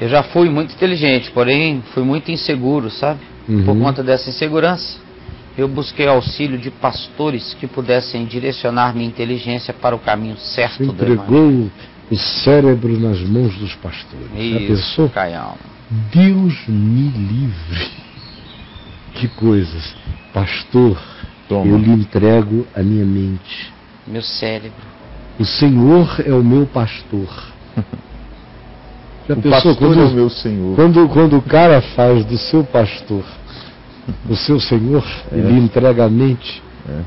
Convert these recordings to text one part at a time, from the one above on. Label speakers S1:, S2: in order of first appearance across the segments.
S1: Eu já fui muito inteligente, porém fui muito inseguro, sabe?
S2: Uhum.
S1: Por conta dessa insegurança, eu busquei auxílio de pastores que pudessem direcionar minha inteligência para o caminho certo
S2: entregou o cérebro nas mãos dos pastores. Já
S1: Isso,
S2: pensou?
S1: Caião.
S2: Deus me livre. Que coisas. Pastor,
S3: Toma.
S2: eu lhe entrego a minha mente.
S1: Meu cérebro.
S2: O Senhor é o meu pastor. Já
S3: O
S2: pensou
S3: pastor
S2: quando,
S3: é o meu Senhor.
S2: quando, quando o cara faz do seu pastor o seu Senhor, ele lhe entrega a mente.
S3: É.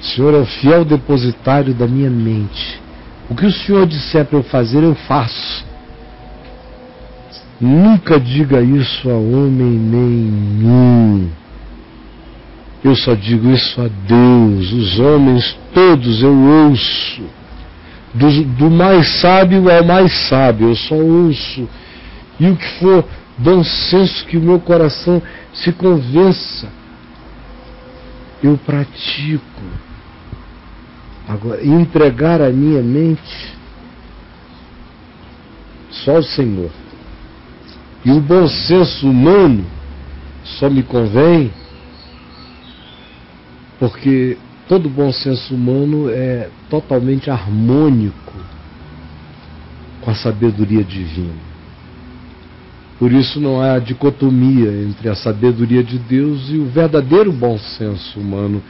S2: O Senhor é o fiel depositário da minha mente. O que o Senhor disser para eu fazer, eu faço. Nunca diga isso a homem nenhum. Eu só digo isso a Deus. Os homens todos eu ouço. Do, do mais sábio ao mais sábio, eu só ouço. E o que for bom senso que o meu coração se convença, eu pratico. Agora, entregar a minha mente só ao Senhor. E o bom senso humano só me convém porque todo bom senso humano é totalmente harmônico com a sabedoria divina. Por isso não há dicotomia entre a sabedoria de Deus e o verdadeiro bom senso humano,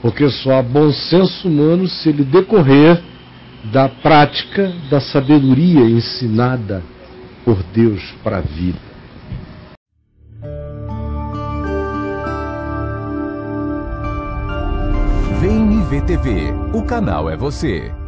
S2: porque só há bom senso humano se ele decorrer da prática da sabedoria ensinada por Deus para a vida.
S4: Vem me ver TV. O canal é você.